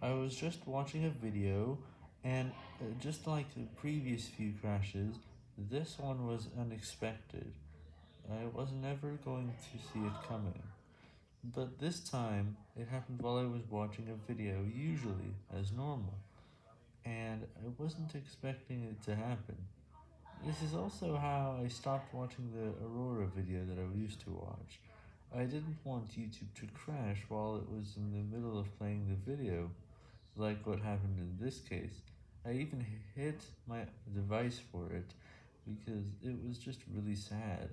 I was just watching a video, and uh, just like the previous few crashes, this one was unexpected. I was never going to see it coming. But this time, it happened while I was watching a video, usually, as normal, and I wasn't expecting it to happen. This is also how I stopped watching the Aurora video that I used to watch. I didn't want YouTube to crash while it was in the middle of playing the video, like what happened in this case. I even hit my device for it, because it was just really sad.